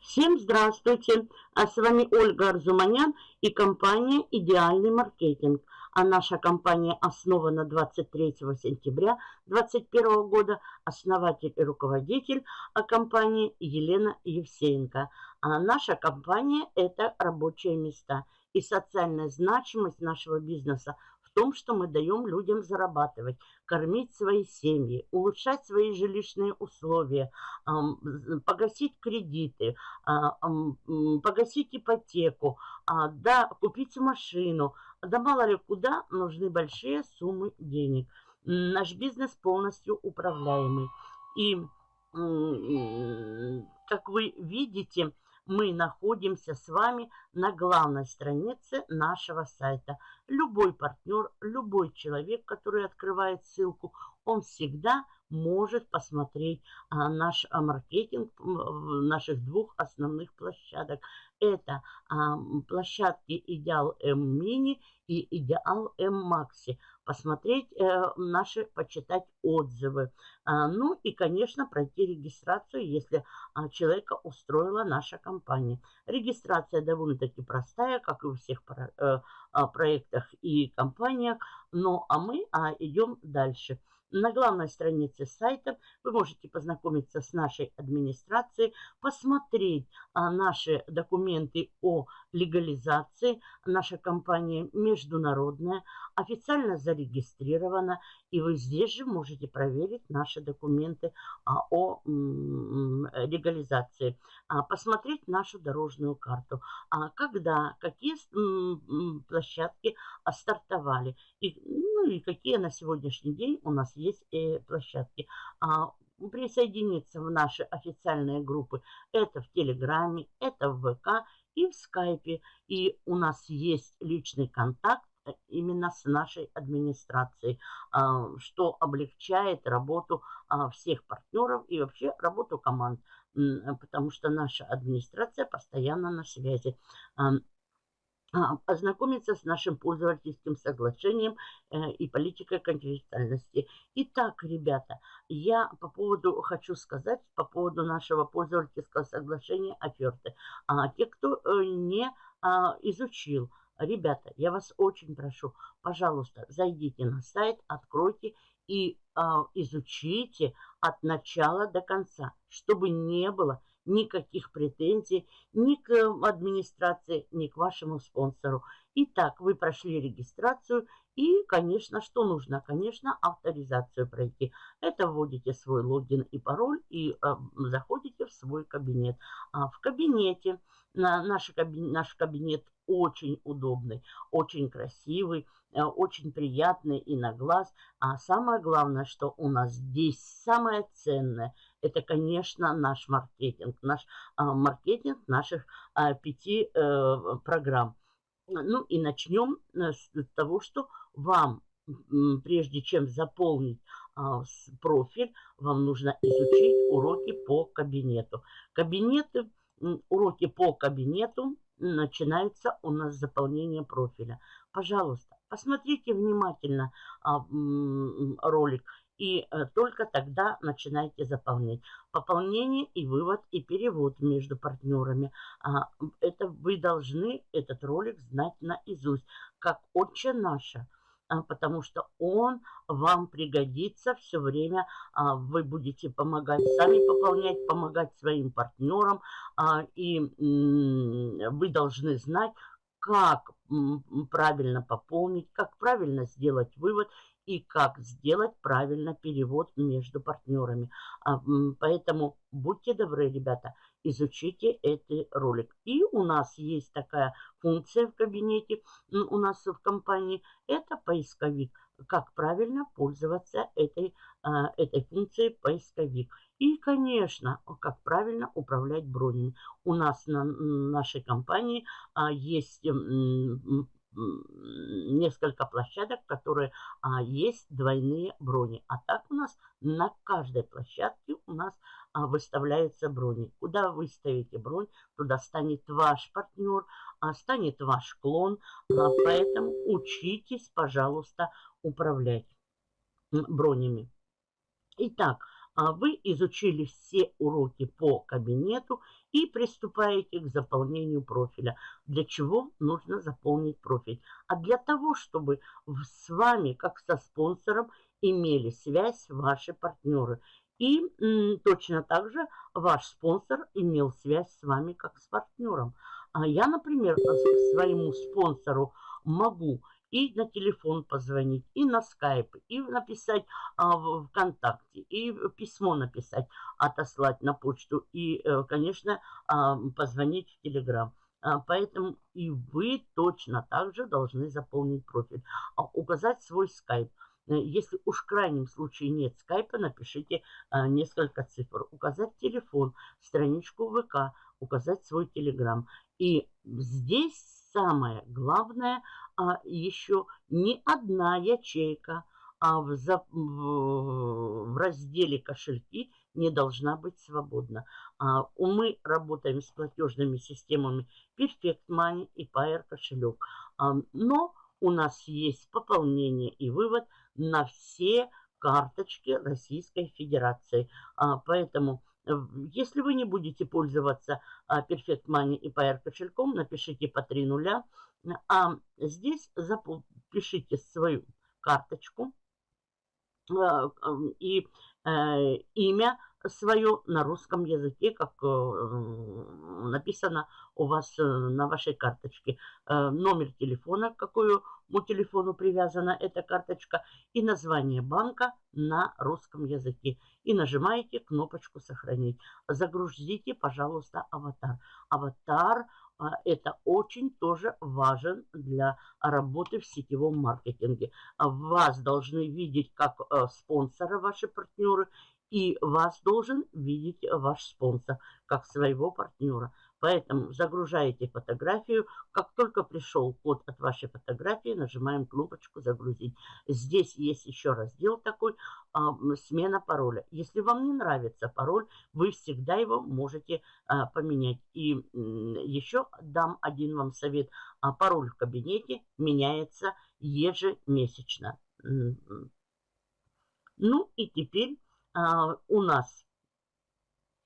Всем здравствуйте! А с вами Ольга Арзуманян и компания «Идеальный маркетинг». А наша компания основана 23 сентября 2021 года. Основатель и руководитель компании Елена Евсеенко. А наша компания – это рабочие места. И социальная значимость нашего бизнеса том, что мы даем людям зарабатывать, кормить свои семьи, улучшать свои жилищные условия, погасить кредиты, а, погасить ипотеку, а, да, купить машину. Да мало ли куда нужны большие суммы денег. Наш бизнес полностью управляемый. И, как вы видите, мы находимся с вами на главной странице нашего сайта. Любой партнер, любой человек, который открывает ссылку, он всегда может посмотреть а, наш а, маркетинг наших двух основных площадок. Это а, площадки Идеал М Мини и Идеал М Макси. Посмотреть э, наши, почитать отзывы. А, ну и, конечно, пройти регистрацию, если а, человека устроила наша компания. Регистрация довольно-таки простая, как и у всех э, а, проектах и компаниях. Ну а мы идем дальше. На главной странице сайта вы можете познакомиться с нашей администрацией, посмотреть а, наши документы о легализации. Наша компания международная, официально зарегистрирована, и вы здесь же можете проверить наши документы а, о легализации, а, посмотреть нашу дорожную карту, а, когда, какие площадки а, стартовали, и, ну и какие на сегодняшний день у нас есть э, площадки. Присоединиться в наши официальные группы. Это в Телеграме, это в ВК и в Скайпе. И у нас есть личный контакт именно с нашей администрацией, а, что облегчает работу а, всех партнеров и вообще работу команд, потому что наша администрация постоянно на связи. А, ознакомиться с нашим пользовательским соглашением э, и политикой конфиденциальности. Итак, ребята, я по поводу хочу сказать, по поводу нашего пользовательского соглашения оферты. А те, кто э, не изучил, ребята, я вас очень прошу, пожалуйста, зайдите на сайт, откройте и а, изучите от начала до конца, чтобы не было никаких претензий ни к администрации, ни к вашему спонсору. Итак, вы прошли регистрацию и, конечно, что нужно? Конечно, авторизацию пройти. Это вводите свой логин и пароль и э, заходите в свой кабинет. А в кабинете, на, наш, кабинет, наш кабинет очень удобный, очень красивый, э, очень приятный и на глаз. А самое главное, что у нас здесь самое ценное – это, конечно, наш маркетинг, наш а, маркетинг наших а, пяти э, программ. Ну и начнем э, с того, что вам, прежде чем заполнить а, профиль, вам нужно изучить уроки по кабинету. Кабинеты, уроки по кабинету начинается у нас заполнение профиля. Пожалуйста, посмотрите внимательно ролик и э, только тогда начинайте заполнять. Пополнение и вывод, и перевод между партнерами. А, это вы должны этот ролик знать наизусть, как «Отче наша» а, потому что он вам пригодится все время. А, вы будете помогать сами пополнять, помогать своим партнерам, и вы должны знать, как правильно пополнить, как правильно сделать вывод и как сделать правильно перевод между партнерами. А, поэтому будьте добры, ребята, изучите этот ролик. И у нас есть такая функция в кабинете, у нас в компании, это поисковик. Как правильно пользоваться этой, а, этой функцией поисковик. И, конечно, как правильно управлять бронями. У нас на нашей компании а, есть несколько площадок, которые а, есть двойные брони. А так у нас на каждой площадке у нас а, выставляются брони. Куда вы ставите бронь, туда станет ваш партнер, а станет ваш клон. А, поэтому учитесь, пожалуйста, управлять. бронями. Итак, вы изучили все уроки по кабинету и приступаете к заполнению профиля. Для чего нужно заполнить профиль? А для того, чтобы с вами, как со спонсором, имели связь ваши партнеры. И точно так же ваш спонсор имел связь с вами как с партнером. А я, например, своему спонсору могу и на телефон позвонить, и на скайп, и написать а, в ВКонтакте, и письмо написать, отослать на почту, и, э, конечно, а, позвонить в Телеграм. А, поэтому и вы точно так же должны заполнить профиль, а, указать свой скайп. Э, если уж в крайнем случае нет скайпа, напишите а, несколько цифр. Указать телефон, страничку ВК, указать свой телеграм. И здесь самое главное, а, еще не одна ячейка а в, за, в, в разделе кошельки не должна быть свободна. А, мы работаем с платежными системами Perfect Money и Pair кошелек. А, но у нас есть пополнение и вывод на все карточки Российской Федерации. А, поэтому если вы не будете пользоваться а, Perfect Money и PR кошельком, напишите по 3 нуля. А здесь запишите свою карточку а, и э, имя свое на русском языке, как э, написано у вас э, на вашей карточке. Номер телефона, к какому телефону привязана эта карточка, и название банка на русском языке. И нажимаете кнопочку «Сохранить». Загрузите, пожалуйста, аватар. Аватар а, это очень тоже важен для работы в сетевом маркетинге. Вас должны видеть как э, спонсора ваши партнеры и вас должен видеть ваш спонсор как своего партнера. Поэтому загружаете фотографию. Как только пришел код от вашей фотографии, нажимаем кнопочку «Загрузить». Здесь есть еще раздел такой а, «Смена пароля». Если вам не нравится пароль, вы всегда его можете а, поменять. И еще дам один вам совет. А, пароль в кабинете меняется ежемесячно. Ну и теперь у нас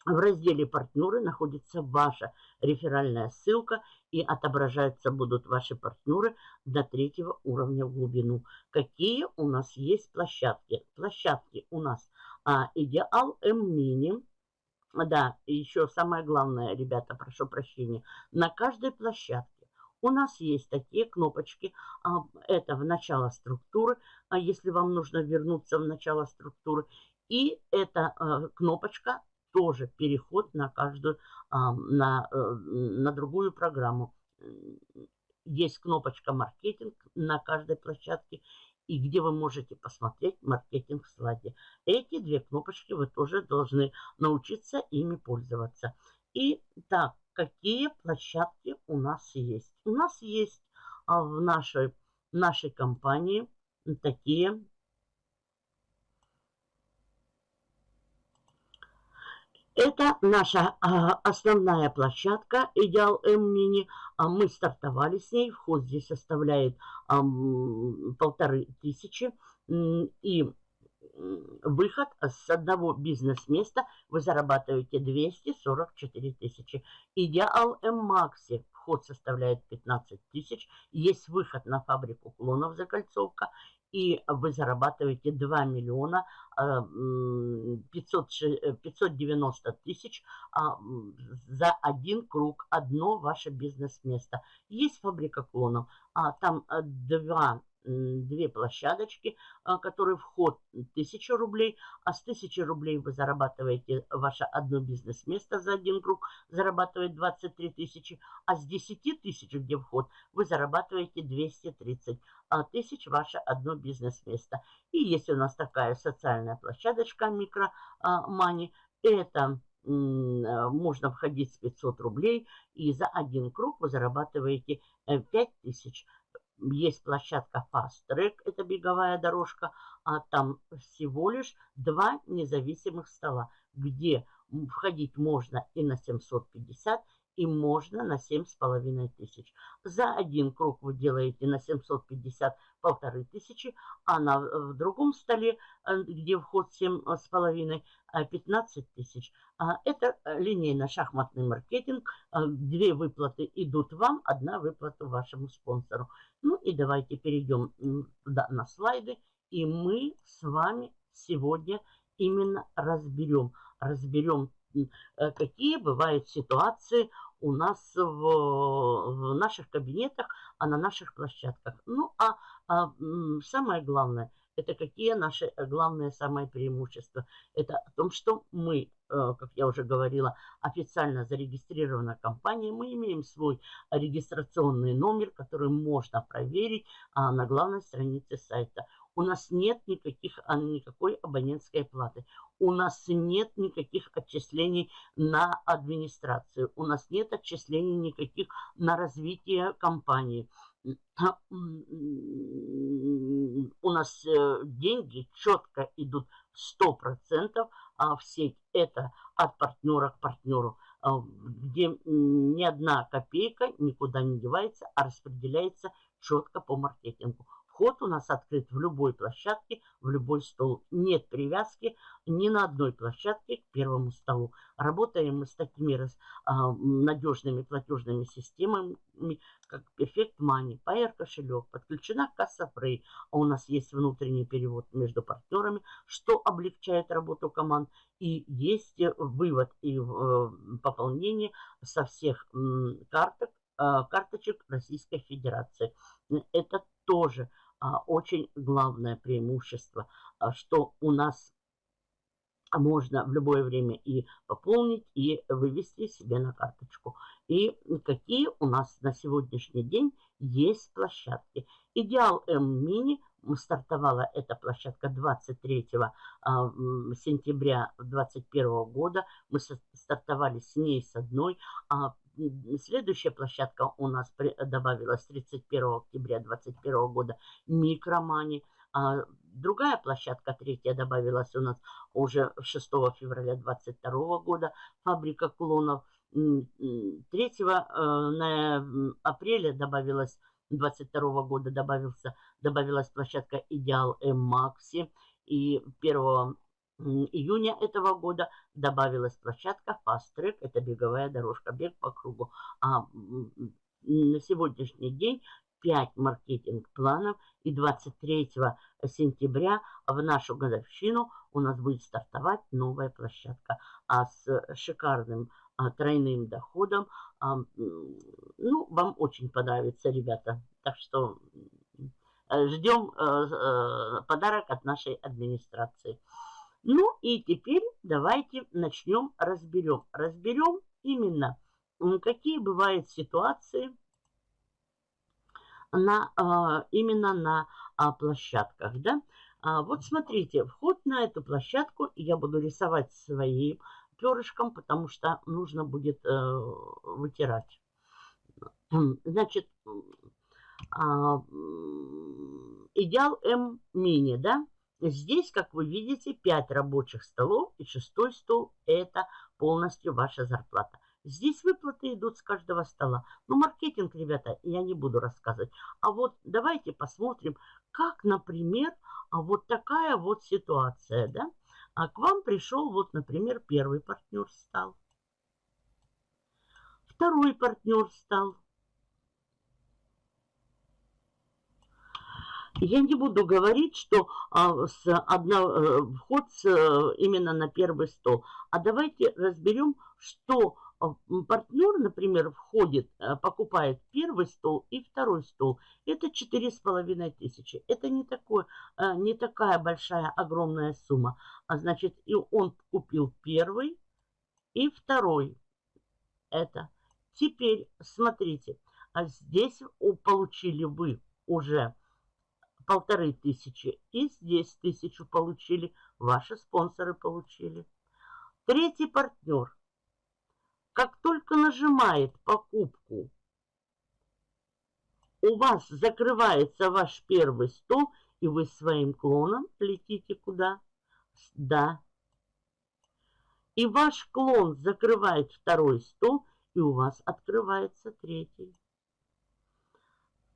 в разделе «Партнеры» находится ваша реферальная ссылка и отображаются будут ваши партнеры до третьего уровня в глубину. Какие у нас есть площадки? Площадки у нас а, Идеал М-Мини. Да, еще самое главное, ребята, прошу прощения, на каждой площадке у нас есть такие кнопочки. А, это в начало структуры, а если вам нужно вернуться в начало структуры. И эта э, кнопочка тоже переход на каждую, э, на, э, на другую программу. Есть кнопочка маркетинг на каждой площадке и где вы можете посмотреть маркетинг в слайде. Эти две кнопочки вы тоже должны научиться ими пользоваться. И так, какие площадки у нас есть? У нас есть а, в нашей, нашей компании такие Это наша а, основная площадка Идеал М-Мини. А мы стартовали с ней. Вход здесь составляет полторы тысячи. И выход с одного бизнес-места вы зарабатываете 244 тысячи. Идеал М-Макси вход составляет 15 тысяч. Есть выход на фабрику клонов закольцовка и вы зарабатываете 2 миллиона 500, э, 590 э, тысяч а, за один круг, одно ваше бизнес-место. Есть фабрика клонов, а там э, два две площадочки, а, которые вход 1000 рублей, а с 1000 рублей вы зарабатываете ваше одно бизнес-место за один круг, зарабатывает 23 тысячи, а с 10 тысяч, где вход, вы зарабатываете 230 а тысяч ваше одно бизнес-место. И есть у нас такая социальная площадочка микромани, это можно входить с 500 рублей, и за один круг вы зарабатываете 5000 есть площадка Fast Track, это беговая дорожка, а там всего лишь два независимых стола, где входить можно и на 750, и можно на 7,5 тысяч. За один круг вы делаете на 750 полторы тысячи, а на, в другом столе, э, где вход 7,5, 15 э, тысяч. А, это э, линейно-шахматный маркетинг. Две выплаты идут вам, одна выплата вашему спонсору. Ну и давайте перейдем туда на слайды, и мы с вами сегодня именно разберем, разберем, какие бывают ситуации у нас в, в наших кабинетах, а на наших площадках. Ну, а, а самое главное, это какие наши главные самые преимущества. Это о том, что мы, э, как я уже говорила, официально зарегистрирована компания. Мы имеем свой регистрационный номер, который можно проверить а, на главной странице сайта. У нас нет никаких, а, никакой абонентской платы. У нас нет никаких отчислений на администрацию. У нас нет отчислений никаких на развитие компании. У нас э, деньги четко идут 100% а в сеть. Это от партнера к партнеру а, где ни одна копейка никуда не девается, а распределяется четко по маркетингу. Вход у нас открыт в любой площадке, в любой стол. Нет привязки ни на одной площадке к первому столу. Работаем мы с такими раз, а, надежными платежными системами, как Perfect Money, Payer кошелек, подключена касса Free. А у нас есть внутренний перевод между партнерами, что облегчает работу команд. И есть вывод и э, пополнение со всех карток, э, карточек Российской Федерации. Это тоже а, очень главное преимущество, а, что у нас можно в любое время и пополнить, и вывести себе на карточку. И какие у нас на сегодняшний день есть площадки. Идеал М-мини стартовала эта площадка 23 а, сентября 2021 года. Мы стартовали с ней с одной. Следующая площадка у нас добавилась 31 октября 2021 года Микромани. А другая площадка, третья, добавилась у нас уже 6 февраля 2022 года. Фабрика клонов. 3 э, апреля добавилась 22 года добавился, добавилась площадка Идеал М Макси. И 1 июня этого года добавилась площадка Fast Track, это беговая дорожка, бег по кругу. А на сегодняшний день 5 маркетинг-планов и 23 сентября в нашу годовщину у нас будет стартовать новая площадка. А с шикарным а, тройным доходом, а, ну, вам очень понравится, ребята. Так что ждем э, э, подарок от нашей администрации. Ну и теперь давайте начнем разберем. Разберем именно, какие бывают ситуации на, а, именно на а, площадках. Да? А, вот смотрите, вход на эту площадку я буду рисовать своим перышком, потому что нужно будет э, вытирать. Значит, идеал М мини, да? Здесь, как вы видите, 5 рабочих столов и шестой стол – это полностью ваша зарплата. Здесь выплаты идут с каждого стола. Ну, маркетинг, ребята, я не буду рассказывать. А вот давайте посмотрим, как, например, вот такая вот ситуация, да? А к вам пришел вот, например, первый партнер стал. Второй партнер стал. Я не буду говорить, что а, с одна, а, вход с, а, именно на первый стол. А давайте разберем, что а, партнер, например, входит, а, покупает первый стол и второй стол. Это четыре с половиной тысячи. Это не, такое, не такая большая, огромная сумма. А значит, и он купил первый и второй. Это. Теперь, смотрите, а здесь получили вы уже полторы тысячи. И здесь тысячу получили. Ваши спонсоры получили. Третий партнер. Как только нажимает покупку, у вас закрывается ваш первый стол, и вы своим клоном летите куда? Да. И ваш клон закрывает второй стол, и у вас открывается третий.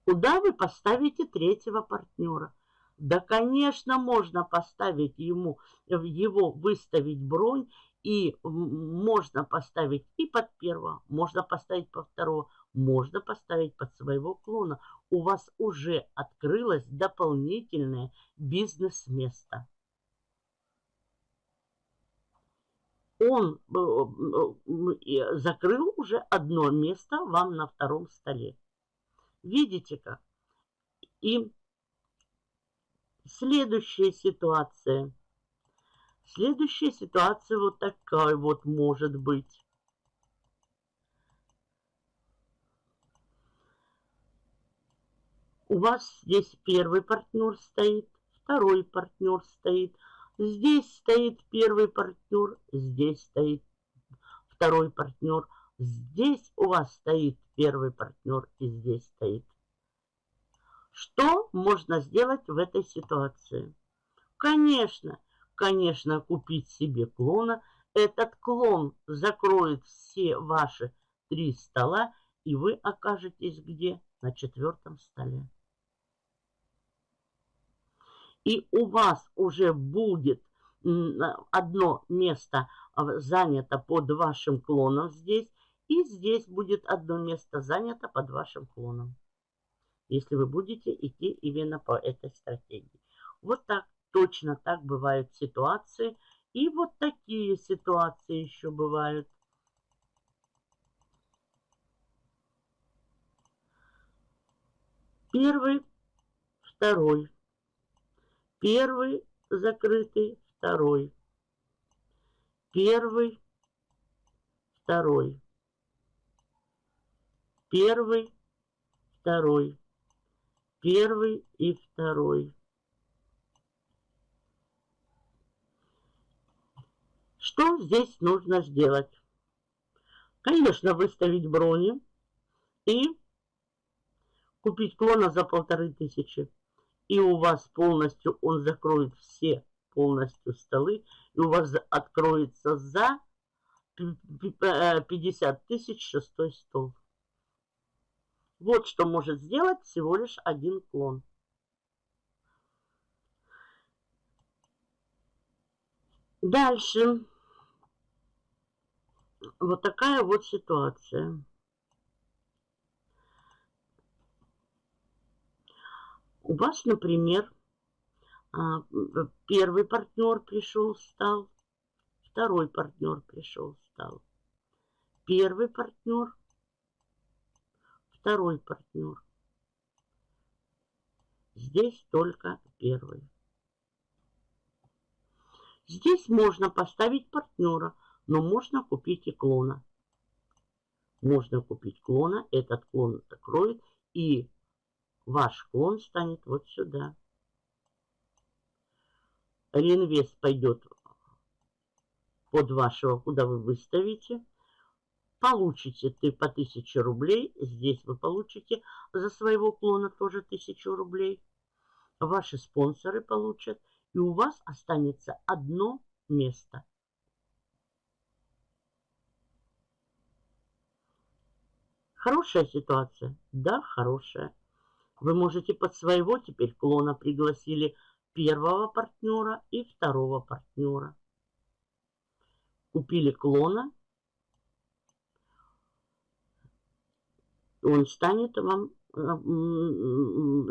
Куда вы поставите третьего партнера? Да, конечно, можно поставить ему, его выставить бронь, и можно поставить и под первого, можно поставить под второго, можно поставить под своего клона. У вас уже открылось дополнительное бизнес-место. Он э, э, закрыл уже одно место вам на втором столе. Видите как? И следующая ситуация. Следующая ситуация вот такая вот может быть. У вас здесь первый партнер стоит, второй партнер стоит. Здесь стоит первый партнер, здесь стоит второй партнер. Здесь у вас стоит первый партнер и здесь стоит. Что можно сделать в этой ситуации? Конечно, конечно, купить себе клона. Этот клон закроет все ваши три стола, и вы окажетесь где? На четвертом столе. И у вас уже будет одно место а, занято под вашим клоном здесь, и здесь будет одно место занято под вашим клоном, если вы будете идти именно по этой стратегии. Вот так, точно так бывают ситуации. И вот такие ситуации еще бывают. Первый, второй. Первый закрытый, второй. Первый, второй первый, второй, первый и второй. Что здесь нужно сделать? Конечно, выставить брони и купить клона за полторы тысячи. И у вас полностью он закроет все полностью столы. И у вас откроется за 50 тысяч шестой стол. Вот что может сделать всего лишь один клон. Дальше. Вот такая вот ситуация. У вас, например, а, первый партнер пришел, встал, второй партнер пришел, встал. Первый партнер второй партнер. Здесь только первый. Здесь можно поставить партнера, но можно купить и клона. Можно купить клона, этот клон закроет, и ваш клон станет вот сюда. Реинвест пойдет под вашего, куда вы выставите. Получите ты по 1000 рублей. Здесь вы получите за своего клона тоже 1000 рублей. Ваши спонсоры получат. И у вас останется одно место. Хорошая ситуация? Да, хорошая. Вы можете под своего теперь клона пригласили первого партнера и второго партнера. Купили клона он станет вам,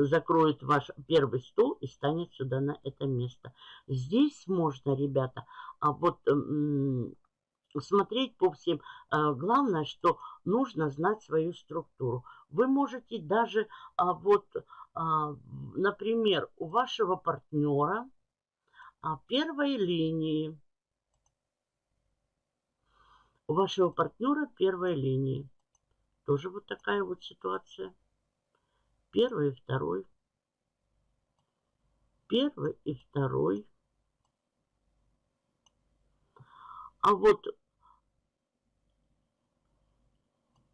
закроет ваш первый стол и станет сюда на это место. Здесь можно, ребята, а вот смотреть по всем. А, главное, что нужно знать свою структуру. Вы можете даже, а, вот, а, например, у вашего партнера первой линии, у вашего партнера первой линии тоже вот такая вот ситуация. Первый и второй. Первый и второй. А вот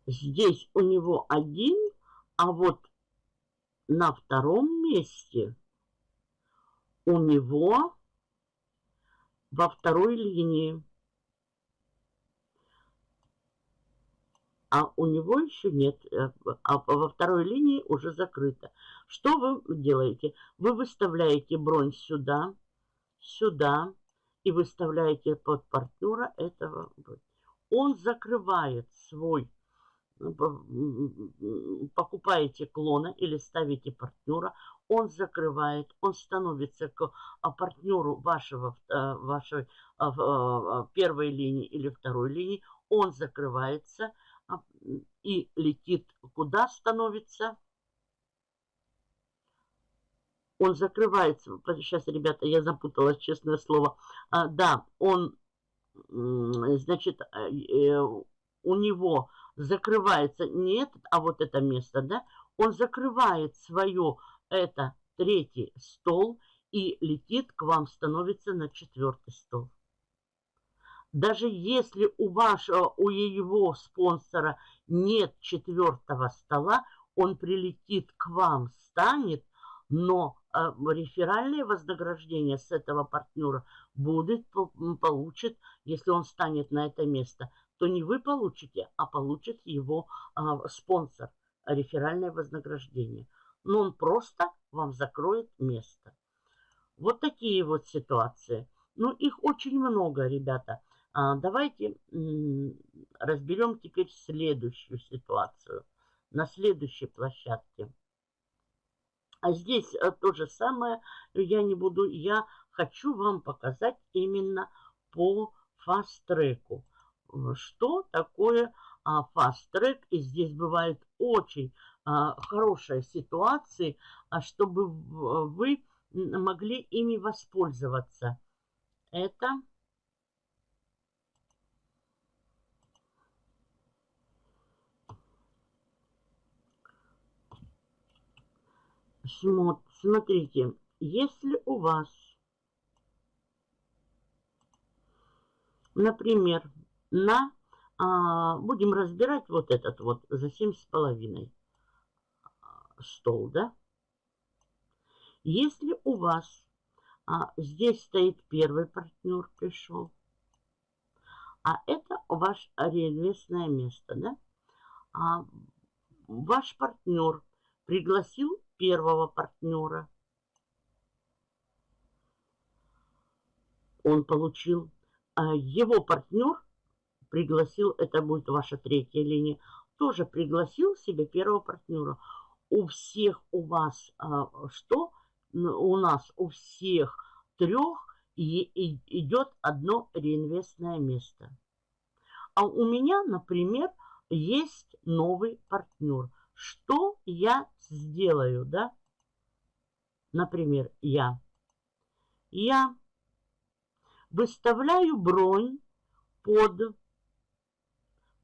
здесь у него один, а вот на втором месте у него во второй линии а у него еще нет, э, а во второй линии уже закрыто. Что вы делаете? Вы выставляете бронь сюда, сюда, и выставляете под партнера этого. Он закрывает свой, покупаете клона или ставите партнера, он закрывает, он становится к а, партнеру вашего, э, вашей а, первой линии или второй линии, он закрывается – и летит куда становится? Он закрывается. Сейчас, ребята, я запуталась, честное слово. А, да, он, значит, э, э, у него закрывается не этот, а вот это место, да? Он закрывает свое, это третий стол и летит к вам, становится на четвертый стол. Даже если у вашего, у его спонсора нет четвертого стола, он прилетит к вам, станет, но э, реферальное вознаграждение с этого партнера будет, получит, если он станет на это место, то не вы получите, а получит его э, спонсор реферальное вознаграждение. Но он просто вам закроет место. Вот такие вот ситуации. Ну, их очень много, ребята. А, давайте разберем теперь следующую ситуацию на следующей площадке. А здесь э, то же самое я не буду, я хочу вам показать именно по фаст-треку. Что такое а, фаст-трек? И здесь бывают очень а, хорошие ситуации, чтобы вы могли ими воспользоваться. Это Смотрите, если у вас, например, на, а, будем разбирать вот этот вот за семь с половиной стол, да? Если у вас а, здесь стоит первый партнер пришел, а это ваше реинвестное место, да? А, ваш партнер пригласил первого партнера. Он получил, а его партнер пригласил, это будет ваша третья линия, тоже пригласил себе первого партнера. У всех у вас а, что? У нас у всех трех идет одно реинвестное место. А у меня, например, есть новый партнер. Что я сделаю, да? Например, я. Я выставляю бронь под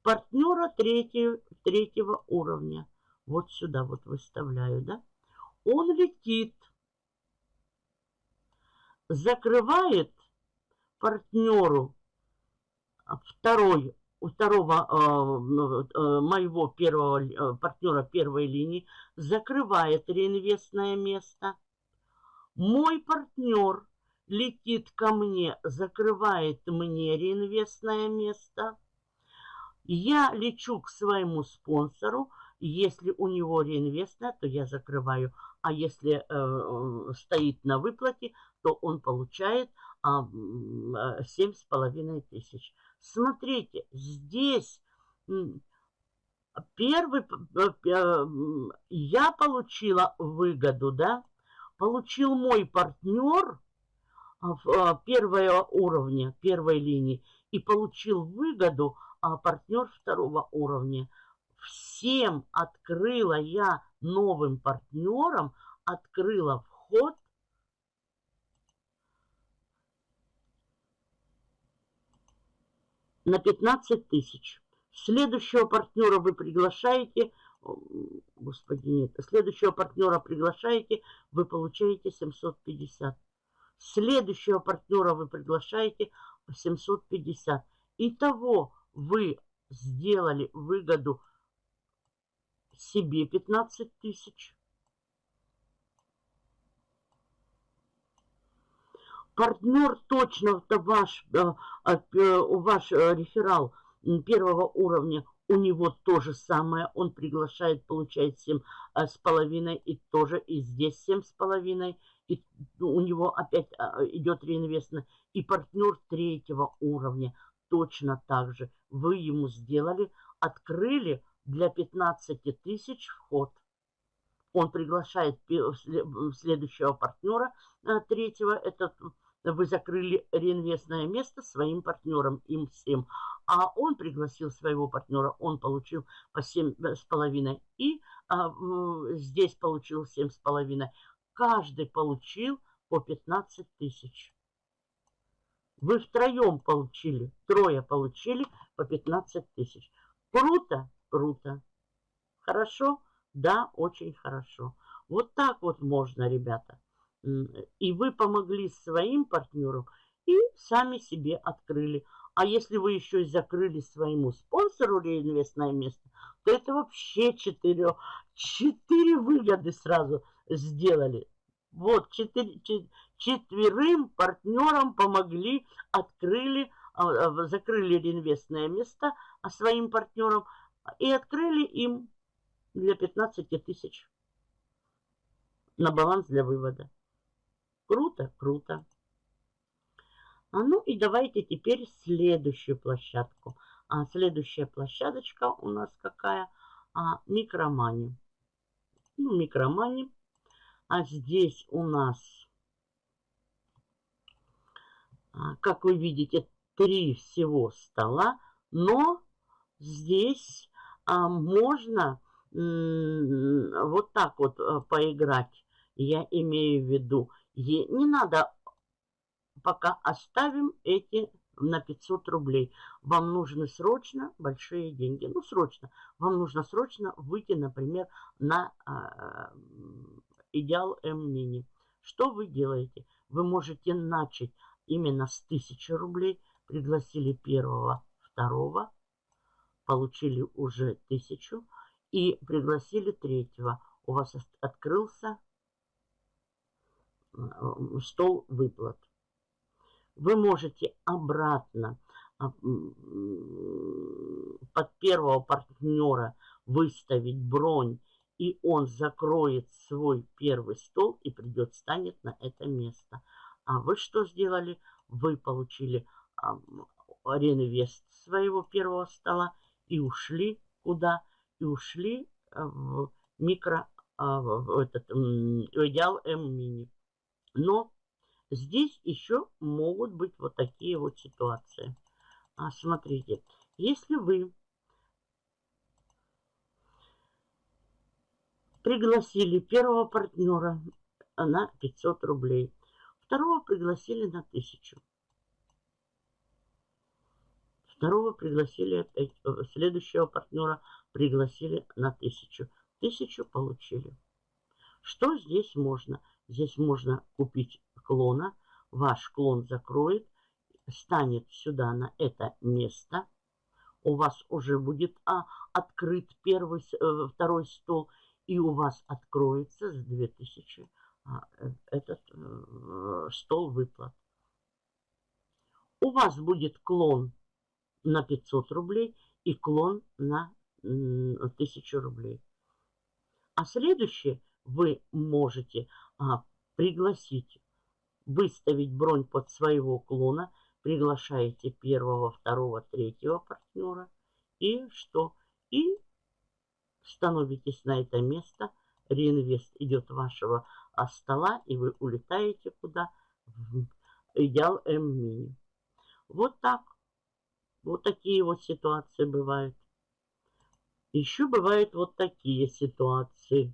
партнера третьего, третьего уровня. Вот сюда вот выставляю, да? Он летит, закрывает партнеру второй у второго э, э, моего первого э, партнера первой линии закрывает реинвестное место. Мой партнер летит ко мне, закрывает мне реинвестное место. Я лечу к своему спонсору. Если у него реинвестное, то я закрываю. А если э, стоит на выплате, то он получает а, с половиной тысяч. Смотрите, здесь первый, я получила выгоду, да, получил мой партнер а, а, первого уровня, первой линии, и получил выгоду а партнер второго уровня. Всем открыла я новым партнерам, открыла вход на 15 тысяч. Следующего партнера вы приглашаете, господи, нет, следующего партнера приглашаете, вы получаете 750. Следующего партнера вы приглашаете 750. Итого вы сделали выгоду себе 15 тысяч. Партнер точно это ваш, э, э, ваш э, реферал первого уровня, у него то же самое, он приглашает, получает 7 а, с половиной, и тоже и здесь 7 с половиной, и у него опять идет реинвестно, и партнер третьего уровня. Точно так же. Вы ему сделали, открыли для 15 тысяч вход. Он приглашает следующего партнера третьего, это вы закрыли реинвестное место своим партнером, им всем. А он пригласил своего партнера, он получил по 7,5 и а, здесь получил 7,5. Каждый получил по 15 тысяч. Вы втроем получили, трое получили по 15 тысяч. Круто? Круто. Хорошо? Да, очень хорошо. Вот так вот можно, ребята и вы помогли своим партнерам и сами себе открыли. А если вы еще и закрыли своему спонсору реинвестное место, то это вообще четыре, четыре выгоды сразу сделали. Вот четыре, четверым партнерам помогли, открыли, а, а, закрыли реинвестное место своим партнерам и открыли им для 15 тысяч на баланс для вывода. Круто, круто. А ну и давайте теперь следующую площадку. А следующая площадочка у нас какая? А, микромани. Ну, микромани. А здесь у нас, а, как вы видите, три всего стола. Но здесь а, можно вот так вот а, поиграть. Я имею в виду не надо, пока оставим эти на 500 рублей. Вам нужны срочно большие деньги. Ну, срочно. Вам нужно срочно выйти, например, на э, идеал М-мини. Что вы делаете? Вы можете начать именно с 1000 рублей. Пригласили первого, второго, получили уже 1000 и пригласили третьего. У вас открылся стол выплат. Вы можете обратно а, под первого партнера выставить бронь, и он закроет свой первый стол и придет, станет на это место. А вы что сделали? Вы получили а, реинвест своего первого стола и ушли куда? И ушли в микро, а, в этот, в идеал М-мини. Но здесь еще могут быть вот такие вот ситуации. А, смотрите, если вы пригласили первого партнера на 500 рублей, второго пригласили на 1000, второго пригласили, э, следующего партнера пригласили на 1000, 1000 получили. Что здесь можно? Здесь можно купить клона. Ваш клон закроет, станет сюда на это место. У вас уже будет а, открыт первый, э, второй стол. И у вас откроется с 2000 а, э, этот э, стол выплат. У вас будет клон на 500 рублей и клон на 1000 рублей. А следующее вы можете а, пригласить, выставить бронь под своего клона, приглашаете первого, второго, третьего партнера и что? И становитесь на это место, реинвест идет вашего а, стола, и вы улетаете куда? В идеал М-мини. Вот так. Вот такие вот ситуации бывают. Еще бывают вот такие ситуации.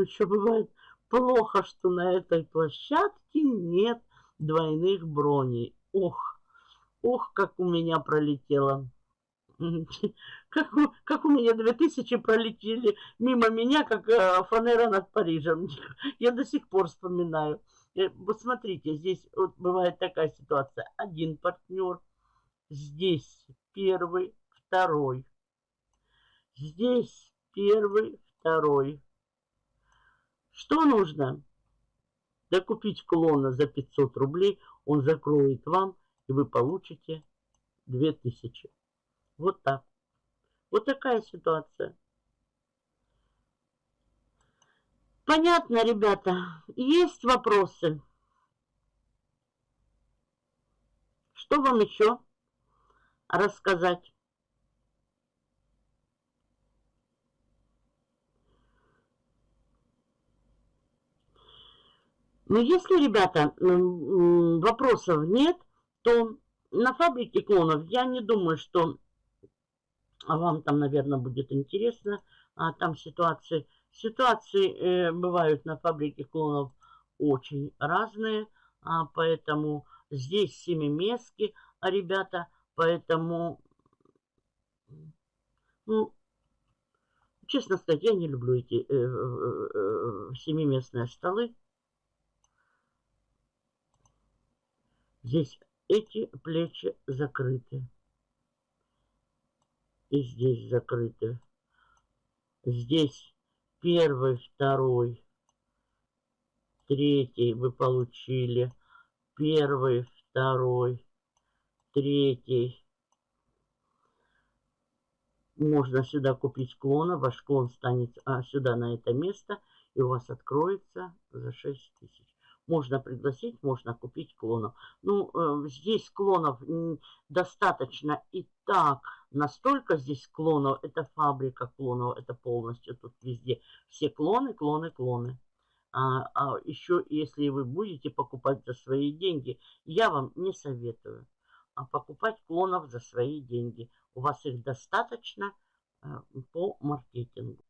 Еще бывает плохо, что на этой площадке нет двойных броней. Ох, ох, как у меня пролетело. Как, как у меня 2000 пролетели мимо меня, как э, фанера над Парижем. Я до сих пор вспоминаю. Э, вот смотрите, здесь вот бывает такая ситуация. Один партнер, здесь первый, второй. Здесь первый, второй. Что нужно? Докупить клона за 500 рублей, он закроет вам, и вы получите 2000. Вот так. Вот такая ситуация. Понятно, ребята? Есть вопросы? Что вам еще рассказать? Но если, ребята, вопросов нет, то на фабрике клонов я не думаю, что вам там, наверное, будет интересно. А там ситуации, ситуации э, бывают на фабрике клонов очень разные. А, поэтому здесь семиместки, а ребята, поэтому, ну, честно сказать, я не люблю эти э, э, э, семиместные столы. Здесь эти плечи закрыты. И здесь закрыты. Здесь первый, второй, третий вы получили. Первый, второй, третий. Можно сюда купить клона. Ваш клон станет а, сюда на это место. И у вас откроется за 6 тысяч. Можно пригласить, можно купить клонов. Ну, э, здесь клонов достаточно и так. Настолько здесь клонов. Это фабрика клонов. Это полностью тут везде. Все клоны, клоны, клоны. А, а еще, если вы будете покупать за свои деньги, я вам не советую а покупать клонов за свои деньги. У вас их достаточно э, по маркетингу.